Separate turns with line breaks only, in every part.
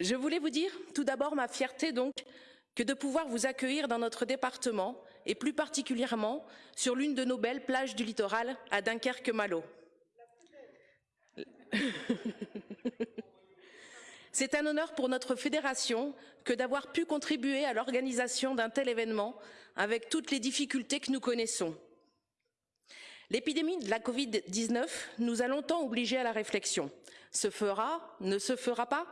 je voulais vous dire tout d'abord ma fierté donc que de pouvoir vous accueillir dans notre département et plus particulièrement sur l'une de nos belles plages du littoral à Dunkerque-Malo. C'est un honneur pour notre fédération que d'avoir pu contribuer à l'organisation d'un tel événement avec toutes les difficultés que nous connaissons. L'épidémie de la Covid-19 nous a longtemps obligés à la réflexion. Se fera Ne se fera pas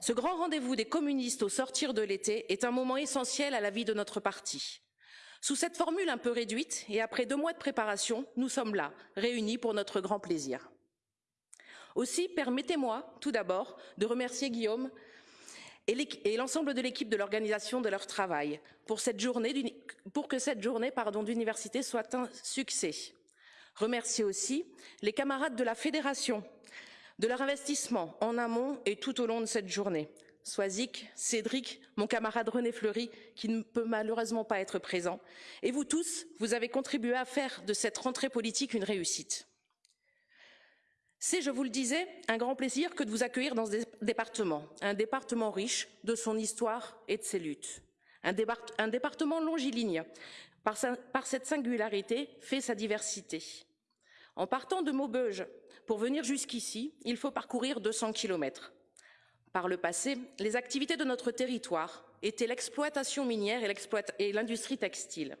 Ce grand rendez-vous des communistes au sortir de l'été est un moment essentiel à la vie de notre parti. Sous cette formule un peu réduite et après deux mois de préparation, nous sommes là, réunis pour notre grand plaisir. Aussi, permettez-moi tout d'abord de remercier Guillaume et l'ensemble de l'équipe de l'organisation de leur travail pour, que cette journée d'université soit un succès. Remercier aussi les camarades de la fédération de leur investissement en amont et tout au long de cette journée. Soisic, Cédric, mon camarade René Fleury, qui ne peut malheureusement pas être présent, et vous tous, vous avez contribué à faire de cette rentrée politique une réussite. C'est, je vous le disais, un grand plaisir que de vous accueillir dans ce département, un département riche de son histoire et de ses luttes. Un, département longiligne, par, sa, par, cette singularité, fait sa diversité. En partant de Maubeuge pour venir jusqu'ici, il faut parcourir 200 kilomètres. Par le passé, les activités de notre territoire étaient l'exploitation minière et l'industrie textile.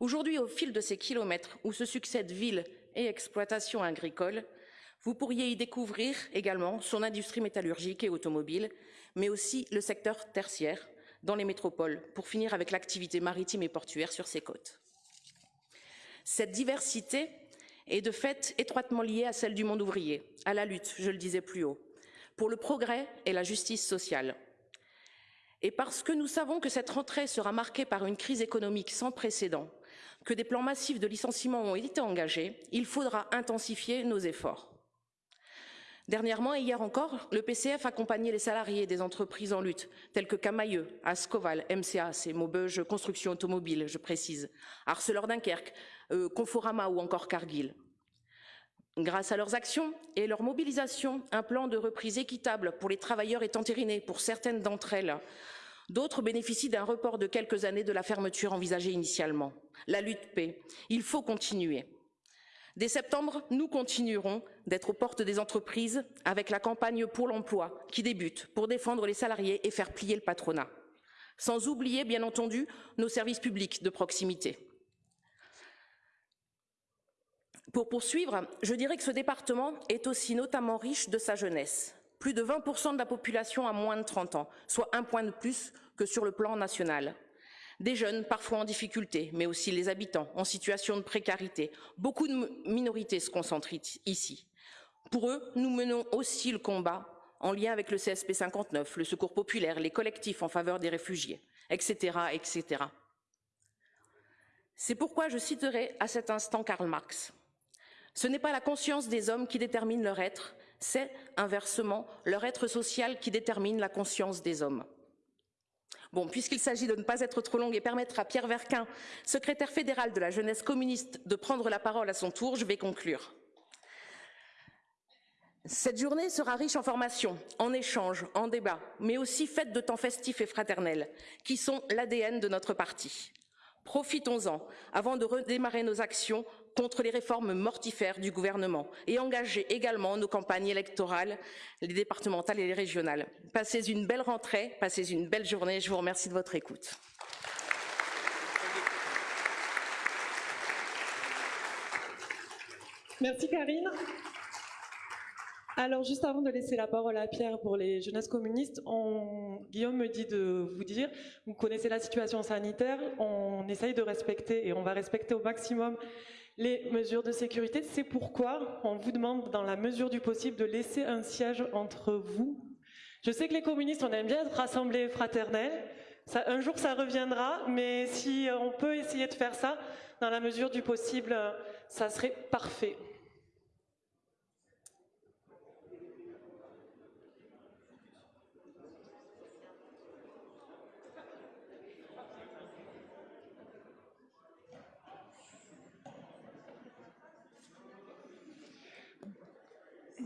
Aujourd'hui, au fil de ces kilomètres où se succèdent villes et exploitations agricoles, vous pourriez y découvrir également son industrie métallurgique et automobile, mais aussi le secteur tertiaire dans les métropoles, pour finir avec l'activité maritime et portuaire sur ses côtes. Cette diversité est de fait étroitement liée à celle du monde ouvrier, à la lutte, je le disais plus haut, pour le progrès et la justice sociale. Et parce que nous savons que cette rentrée sera marquée par une crise économique sans précédent, que des plans massifs de licenciement ont été engagés, il faudra intensifier nos efforts. Dernièrement et hier encore, le PCF accompagnait les salariés des entreprises en lutte, telles que Camailleux, Ascoval, MCA, c'est Maubeuge Construction Automobile, je précise, Arcelor Dunkerque, euh, Conforama ou encore Cargill. Grâce à leurs actions et leur mobilisation, un plan de reprise équitable pour les travailleurs est entériné pour certaines d'entre elles. D'autres bénéficient d'un report de quelques années de la fermeture envisagée initialement. La lutte paie. Il faut continuer. Dès septembre, nous continuerons d'être aux portes des entreprises avec la campagne pour l'emploi qui débute pour défendre les salariés et faire plier le patronat. Sans oublier, bien entendu, nos services publics de proximité. Pour poursuivre, je dirais que ce département est aussi notamment riche de sa jeunesse. Plus de 20% de la population a moins de 30 ans, soit un point de plus que sur le plan national des jeunes parfois en difficulté, mais aussi les habitants en situation de précarité. Beaucoup de minorités se concentrent ici. Pour eux, nous menons aussi le combat en lien avec le CSP 59, le Secours populaire, les collectifs en faveur des réfugiés, etc. etc. C'est pourquoi je citerai à cet instant Karl Marx. Ce n'est pas la conscience des hommes qui détermine leur être, c'est inversement leur être social qui détermine la conscience des hommes. Bon, puisqu'il s'agit de ne pas être trop longue et permettre à Pierre Verquin, secrétaire fédéral de la jeunesse communiste, de prendre la parole à son tour, je vais conclure. Cette journée sera riche en formations, en échanges, en débats, mais aussi faite de temps festifs et fraternels, qui sont l'ADN de notre parti. Profitons-en avant de redémarrer nos actions contre les réformes mortifères du gouvernement et engager également nos campagnes électorales, les départementales et les régionales. Passez une belle rentrée, passez une belle journée. Je vous remercie de votre écoute.
Merci Karine. Alors, juste avant de laisser la parole à Pierre pour les jeunesses communistes. Guillaume me dit de vous dire, vous connaissez la situation sanitaire, on essaye de respecter et on va respecter au maximum les mesures de sécurité. C'est pourquoi on vous demande, dans la mesure du possible, de laisser un siège entre vous. Je sais que les communistes, on aime bien être rassemblés fraternels. Un jour, ça reviendra, mais si on peut essayer de faire ça, dans la mesure du possible, ça serait parfait.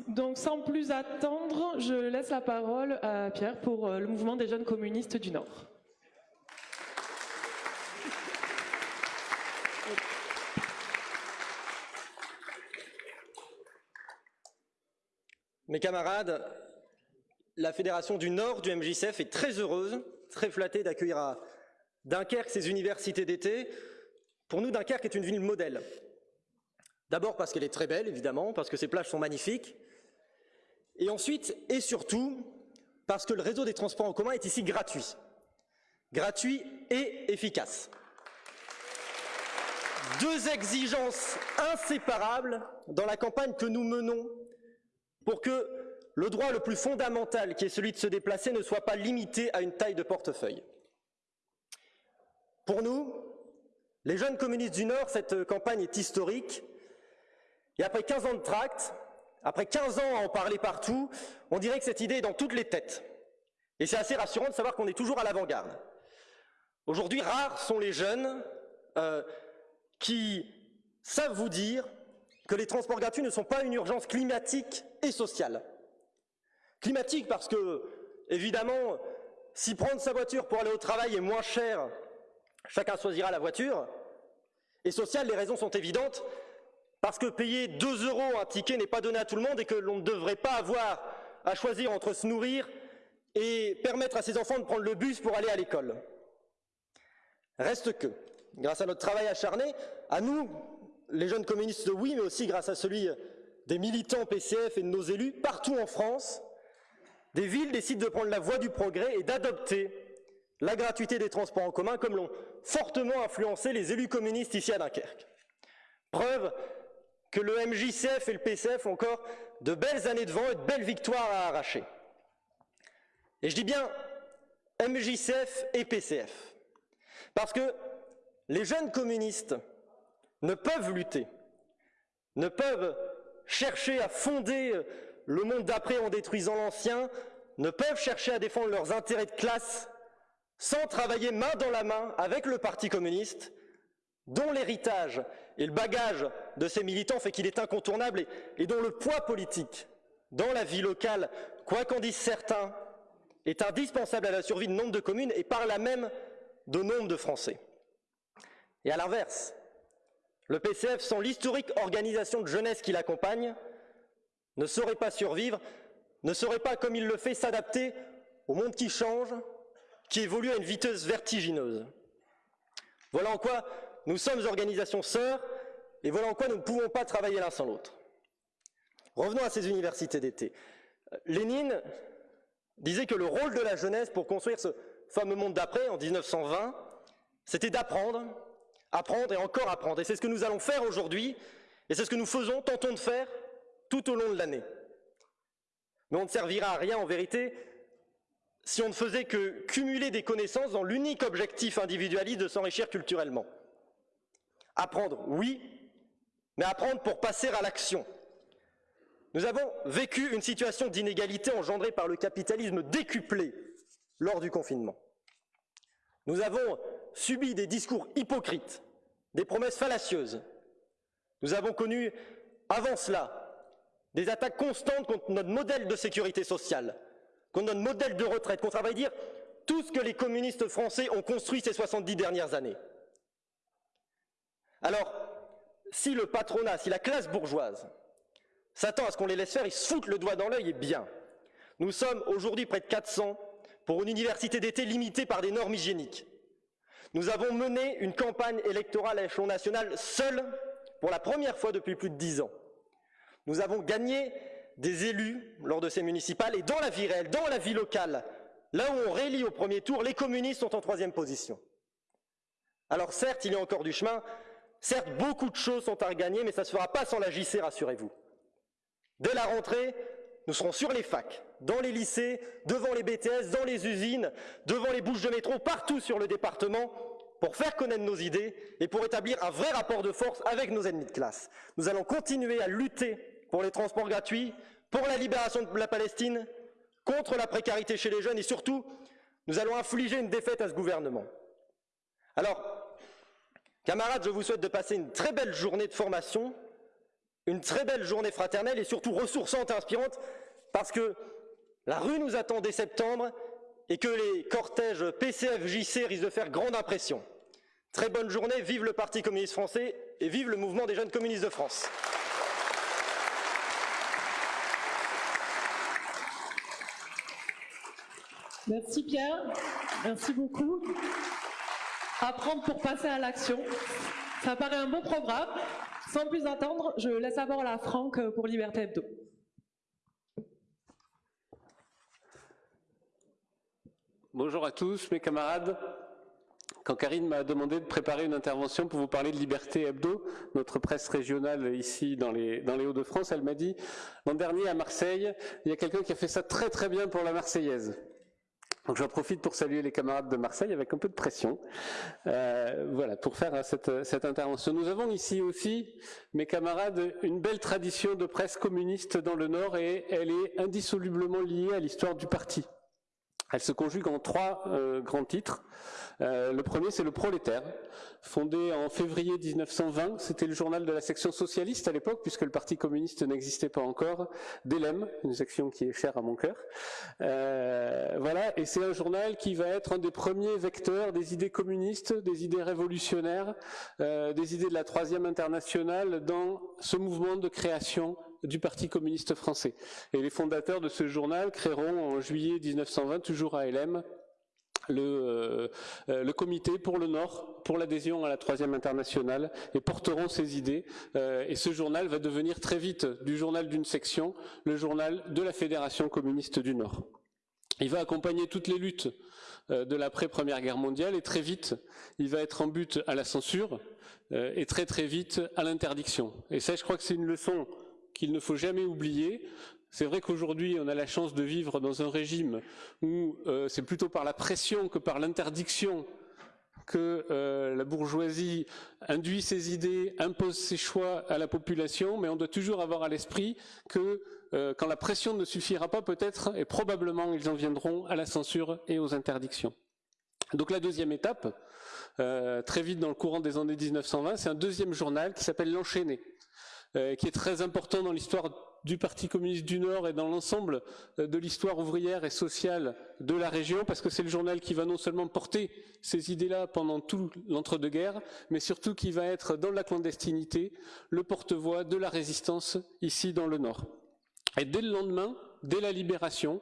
Donc sans plus attendre, je laisse la parole à Pierre pour euh, le mouvement des jeunes communistes du Nord.
Mes camarades, la Fédération du Nord du MJCF est très heureuse, très flattée d'accueillir à Dunkerque ses universités d'été. Pour nous, Dunkerque est une ville modèle. D'abord parce qu'elle est très belle, évidemment, parce que ses plages sont magnifiques. Et ensuite, et surtout, parce que le réseau des transports en commun est ici gratuit. Gratuit et efficace. Deux exigences inséparables dans la campagne que nous menons pour que le droit le plus fondamental, qui est celui de se déplacer, ne soit pas limité à une taille de portefeuille. Pour nous, les jeunes communistes du Nord, cette campagne est historique. Et après 15 ans de tract, après 15 ans à en parler partout, on dirait que cette idée est dans toutes les têtes. Et c'est assez rassurant de savoir qu'on est toujours à l'avant-garde. Aujourd'hui, rares sont les jeunes euh, qui savent vous dire que les transports gratuits ne sont pas une urgence climatique et sociale. Climatique parce que, évidemment, si prendre sa voiture pour aller au travail est moins cher, chacun choisira la voiture. Et sociale, les raisons sont évidentes, parce que payer 2 euros un ticket n'est pas donné à tout le monde et que l'on ne devrait pas avoir à choisir entre se nourrir et permettre à ses enfants de prendre le bus pour aller à l'école. Reste que, grâce à notre travail acharné, à nous, les jeunes communistes, oui, mais aussi grâce à celui des militants PCF et de nos élus, partout en France, des villes décident de prendre la voie du progrès et d'adopter la gratuité des transports en commun comme l'ont fortement influencé les élus communistes ici à Dunkerque. Preuve que le MJCF et le PCF ont encore de belles années devant et de belles victoires à arracher. Et je dis bien MJCF et PCF, parce que les jeunes communistes ne peuvent lutter, ne peuvent chercher à fonder le monde d'après en détruisant l'ancien, ne peuvent chercher à défendre leurs intérêts de classe sans travailler main dans la main avec le Parti communiste, dont l'héritage et le bagage de ces militants fait qu'il est incontournable et, dont le poids politique dans la vie locale, quoi qu'en disent certains, est indispensable à la survie de nombre de communes et par là même de nombre de Français. Et à l'inverse, le PCF, sans l'historique organisation de jeunesse qui l'accompagne, ne saurait pas survivre, ne saurait pas, comme il le fait, s'adapter au monde qui change, qui évolue à une vitesse vertigineuse. Voilà en quoi nous sommes organisations sœurs, et voilà en quoi nous ne pouvons pas travailler l'un sans l'autre. Revenons à ces universités d'été. Lénine disait que le rôle de la jeunesse pour construire ce fameux monde d'après, en 1920, c'était d'apprendre, apprendre et encore apprendre. Et c'est ce que nous allons faire aujourd'hui, et c'est ce que nous faisons, tentons de faire tout au long de l'année. Mais on ne servira à rien en vérité si on ne faisait que cumuler des connaissances dans l'unique objectif individualiste de s'enrichir culturellement. Apprendre, oui, mais apprendre pour passer à l'action. Nous avons vécu une situation d'inégalité engendrée par le capitalisme décuplé lors du confinement. Nous avons subi des discours hypocrites, des promesses fallacieuses. Nous avons connu, avant cela, des attaques constantes contre notre modèle de sécurité sociale, contre notre modèle de retraite, contre, à vrai dire, tout ce que les communistes français ont construit ces 70 dernières années. Alors, si le patronat, si la classe bourgeoise s'attend à ce qu'on les laisse faire, ils se foutent le doigt dans l'œil et bien. Nous sommes aujourd'hui près de 400 pour une université d'été limitée par des normes hygiéniques. Nous avons mené une campagne électorale à échelon national seule pour la première fois depuis plus de dix ans. Nous avons gagné des élus lors de ces municipales et dans la vie réelle, dans la vie locale, là où on réélit au premier tour, les communistes sont en troisième position. Alors certes, il y a encore du chemin, certes, beaucoup de choses sont à regagner, mais ça ne se fera pas sans la JC, rassurez-vous. Dès la rentrée, nous serons sur les facs, dans les lycées, devant les BTS, dans les usines, devant les bouches de métro, partout sur le département, pour faire connaître nos idées et pour établir un vrai rapport de force avec nos ennemis de classe. Nous allons continuer à lutter pour les transports gratuits, pour la libération de la Palestine, contre la précarité chez les jeunes et surtout, nous allons infliger une défaite à ce gouvernement. Alors, camarades, je vous souhaite de passer une très belle journée de formation Une très belle journée fraternelle et surtout ressourçante et inspirante parce que la rue nous attend dès septembre et que les cortèges PCF-JC risquent de faire grande impression. Très bonne journée, vive le Parti communiste français et vive le mouvement des jeunes communistes de France.
Merci Pierre, merci beaucoup. Apprendre pour passer à l'action, ça paraît un bon programme. Sans plus attendre, je laisse la Franck pour Liberté Hebdo.
Bonjour à tous mes camarades. Quand Karine m'a demandé de préparer une intervention pour vous parler de Liberté Hebdo, notre presse régionale ici dans les, dans les Hauts-de-France, elle m'a dit, l'an dernier à Marseille, il y a quelqu'un qui a fait ça très très bien pour la Marseillaise. Donc j'en profite pour saluer les camarades de Marseille avec un peu de pression, euh, voilà, pour faire cette, cette, intervention. Nous avons ici aussi, mes camarades, une belle tradition de presse communiste dans le Nord et elle est indissolublement liée à l'histoire du parti. Elle se conjugue en trois euh, grands titres. Euh, le premier, c'est le Prolétaire, fondé en février 1920. C'était le journal de la section socialiste à l'époque, puisque le Parti communiste n'existait pas encore, d'Elem, une section qui est chère à mon cœur. Euh, voilà, et c'est un journal qui va être un des premiers vecteurs des idées communistes, des idées révolutionnaires, des idées de la Troisième Internationale dans ce mouvement de création du Parti communiste français. Et les fondateurs de ce journal créeront en juillet 1920, toujours à LM, le, euh, le, comité pour le Nord, pour l'adhésion à la troisième internationale, et porteront ces idées. Euh, et ce journal va devenir très vite du journal d'une section, le journal de la Fédération communiste du Nord. Il va accompagner toutes les luttes euh, de l'après-première guerre mondiale, et très vite, il va être en but à la censure, et très très vite à l'interdiction. Et ça, je crois que c'est une leçon qu'il ne faut jamais oublier. C'est vrai qu'aujourd'hui, on a la chance de vivre dans un régime où euh, c'est plutôt par la pression que par l'interdiction que euh, la bourgeoisie induit ses idées, impose ses choix à la population, mais on doit toujours avoir à l'esprit que euh, quand la pression ne suffira pas, peut-être et probablement ils en viendront à la censure et aux interdictions. Donc la deuxième étape, très vite dans le courant des années 1920, c'est un deuxième journal qui s'appelle L'Enchaîné. Euh, qui est très important dans l'histoire du Parti communiste du Nord et dans l'ensemble euh, de l'histoire ouvrière et sociale de la région, parce que c'est le journal qui va non seulement porter ces idées-là pendant tout l'entre-deux-guerres, mais surtout qui va être dans la clandestinité le porte-voix de la résistance ici dans le Nord. Et dès le lendemain, dès la libération,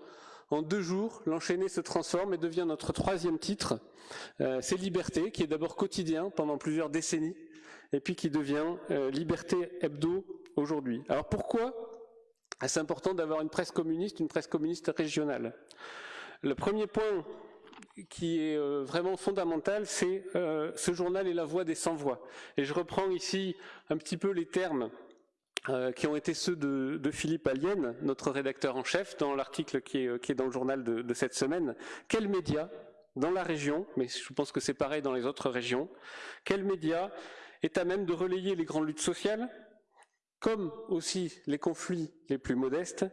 en deux jours, l'enchaîné se transforme et devient notre troisième titre. Euh, c'est Liberté, qui est d'abord quotidien pendant plusieurs décennies, et puis qui devient euh, Liberté Hebdo aujourd'hui. Alors pourquoi est-ce important d'avoir une presse communiste, une presse communiste régionale? Le premier point qui est euh, vraiment fondamental, c'est euh, ce journal est la voix des sans-voix. Et je reprends ici un petit peu les termes qui ont été ceux de, Philippe Allienne, notre rédacteur en chef, dans l'article qui est, dans le journal de, de cette semaine. Quels médias dans la région, mais je pense que c'est pareil dans les autres régions, quels médias est à même de relayer les grandes luttes sociales, comme aussi les conflits les plus modestes,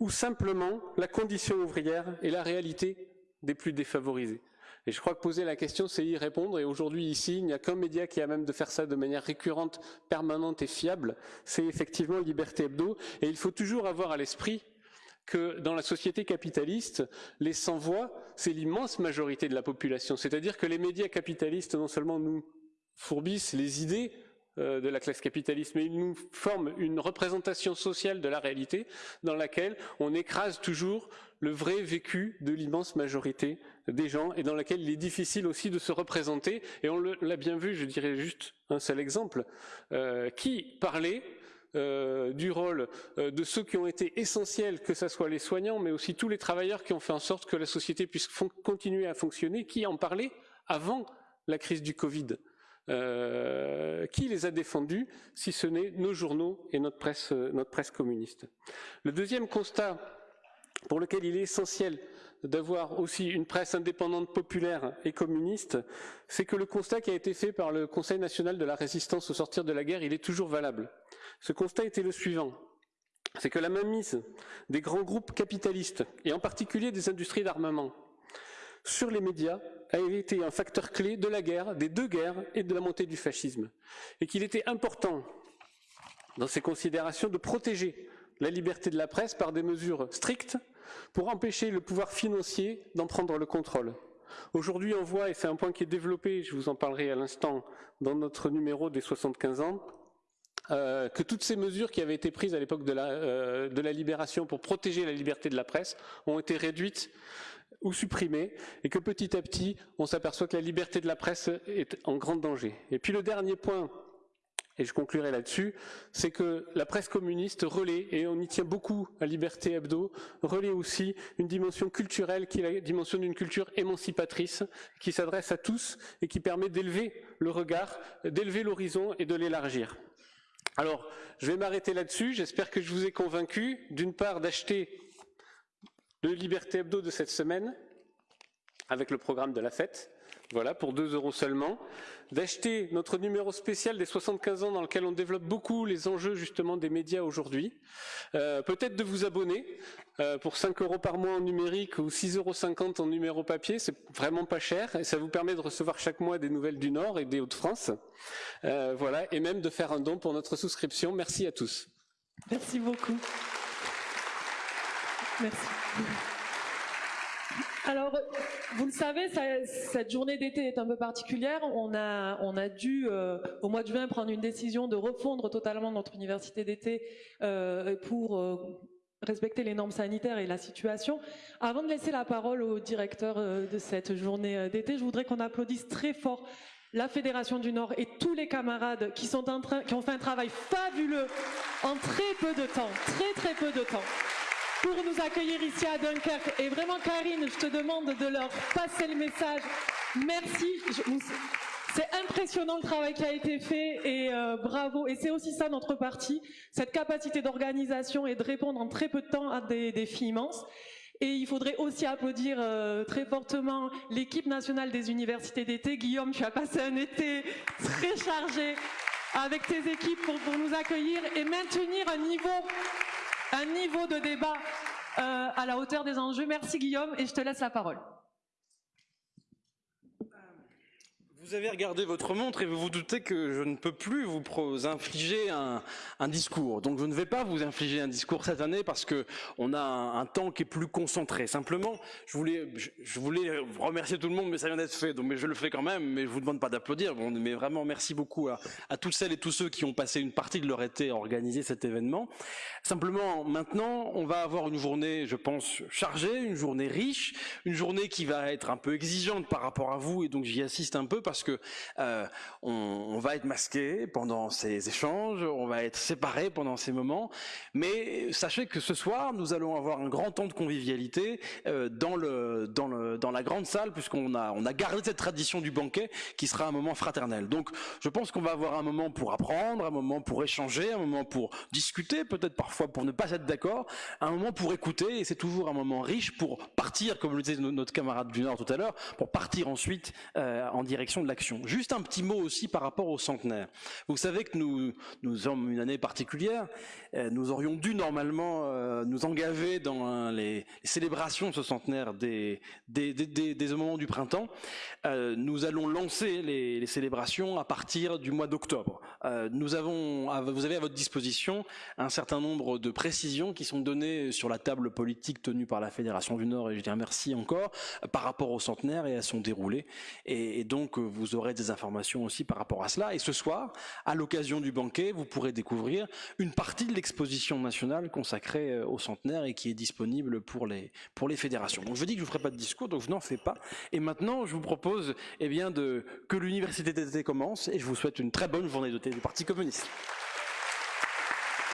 ou simplement la condition ouvrière et la réalité des plus défavorisés. Et je crois que poser la question, c'est y répondre. Et aujourd'hui, ici, il n'y a qu'un média qui a même de faire ça de manière récurrente, permanente et fiable. C'est effectivement Liberté Hebdo. Et il faut toujours avoir à l'esprit que dans la société capitaliste, les sans-voix, c'est l'immense majorité de la population. C'est-à-dire que les médias capitalistes, non seulement nous fourbissent les idées euh, de la classe capitaliste, mais ils nous forment une représentation sociale de la réalité dans laquelle on écrase toujours le vrai vécu de l'immense majorité des gens et dans laquelle il est difficile aussi de se représenter. Et on l'a bien vu, je dirais juste un seul exemple, euh, qui parlait euh, du rôle de ceux qui ont été essentiels, que ce soit les soignants, mais aussi tous les travailleurs qui ont fait en sorte que la société puisse continuer à fonctionner, qui en parlait avant la crise du Covid. Euh, qui les a défendus, si ce n'est nos journaux et notre presse, euh, notre presse communiste. Le deuxième constat pour lequel il est essentiel d'avoir aussi une presse indépendante, populaire et communiste, c'est que le constat qui a été fait par le Conseil national de la résistance au sortir de la guerre, il est toujours valable. Ce constat était le suivant. C'est que la mainmise des grands groupes capitalistes, et en particulier des industries d'armement, sur les médias a été un facteur clé de la guerre, des deux guerres et de la montée du fascisme. Et qu'il était important dans ses considérations, de protéger la liberté de la presse par des mesures strictes pour empêcher le pouvoir financier d'en prendre le contrôle. Aujourd'hui, on voit, et c'est un point qui est développé, je vous en parlerai à l'instant, dans notre numéro des 75 ans, euh, que toutes ces mesures qui avaient été prises à l'époque euh, de la libération pour protéger la liberté de la presse ont été réduites ou supprimées, et que petit à petit, on s'aperçoit que la liberté de la presse est en grand danger. Et puis le dernier point et je conclurai là-dessus, c'est que la presse communiste relaie, et on y tient beaucoup à Liberté Hebdo, relaie aussi une dimension culturelle qui est la dimension d'une culture émancipatrice, qui s'adresse à tous et qui permet d'élever le regard, d'élever l'horizon et de l'élargir. Alors, je vais m'arrêter là-dessus, j'espère que je vous ai convaincu, d'une part, d'acheter le Liberté Hebdo de cette semaine, avec le programme de la fête, voilà, pour 2 euros seulement, d'acheter notre numéro spécial des 75 ans dans lequel on développe beaucoup les enjeux justement des médias aujourd'hui, euh, peut-être de vous abonner euh, pour 5 euros par mois en numérique ou 6,50 euros en numéro papier, c'est vraiment pas cher et ça vous permet de recevoir chaque mois des nouvelles du Nord et des Hauts-de-France, euh, voilà, et même de faire un don pour notre souscription. Merci à tous.
Merci beaucoup. Merci. Alors, vous le savez, cette journée d'été est un peu particulière. On a, on a dû, euh, au mois de juin, prendre une décision de refondre totalement notre université d'été euh, pour euh, respecter les normes sanitaires et la situation. Avant de laisser la parole au directeur de cette journée d'été, je voudrais qu'on applaudisse très fort la Fédération du Nord et tous les camarades qui, ont fait un travail fabuleux en très peu de temps, très très peu de temps pour nous accueillir ici à Dunkerque. Et vraiment, Karine, je te demande de leur passer le message. Merci. C'est impressionnant le travail qui a été fait et euh, bravo. Et c'est aussi ça notre parti, cette capacité d'organisation et de répondre en très peu de temps à des défis immenses. Et il faudrait aussi applaudir euh, très fortement l'équipe nationale des universités d'été. Guillaume, tu as passé un été très chargé avec tes équipes pour, pour nous accueillir et maintenir un niveau un niveau de débat euh, à la hauteur des enjeux. Merci Guillaume et je te laisse la parole.
Vous avez regardé votre montre et vous vous doutez que je ne peux plus vous infliger un, discours. Donc je ne vais pas vous infliger un discours cette année parce que on a un, temps qui est plus concentré. Simplement, je voulais, je, voulais remercier tout le monde, mais ça vient d'être fait, donc mais je le fais quand même. Mais je vous demande pas d'applaudir. Bon, mais vraiment, merci beaucoup à, à toutes celles et tous ceux qui ont passé une partie de leur été à organiser cet événement. Simplement, maintenant, on va avoir une journée, je pense, chargée, une journée riche, une journée qui va être un peu exigeante par rapport à vous, et donc j'y assiste un peu parce que euh, on, va être masqué pendant ces échanges, on va être séparés pendant ces moments, mais sachez que ce soir, nous allons avoir un grand temps de convivialité euh, dans, la grande salle, puisqu'on a, on a gardé cette tradition du banquet qui sera un moment fraternel. Donc je pense qu'on va avoir un moment pour apprendre, un moment pour échanger, un moment pour discuter, peut-être parfois pour ne pas être d'accord, un moment pour écouter, et c'est toujours un moment riche pour partir, comme le disait notre camarade du Nord tout à l'heure, pour partir ensuite euh, en direction de l'action. Juste un petit mot aussi par rapport au centenaire. Vous savez que nous, nous sommes une année particulière. Euh, nous aurions dû normalement euh, nous engager dans hein, les, célébrations de ce centenaire des, des moments du printemps. Euh, nous allons lancer les, célébrations à partir du mois d'octobre. Euh, vous avez à votre disposition un certain nombre de précisions qui sont données sur la table politique tenue par la Fédération du Nord, et je dis merci encore, par rapport au centenaire et à son déroulé. Et, donc, vous aurez des informations aussi par rapport à cela. Et ce soir, à l'occasion du banquet, vous pourrez découvrir une partie de l'exposition nationale consacrée euh, au centenaire et qui est disponible pour les, pour les fédérations. Donc je dis que je ne ferai pas de discours, donc je n'en fais pas. Et maintenant, je vous propose eh bien, de, que l'université d'été commence et je vous souhaite une très bonne journée d'été du Parti communiste.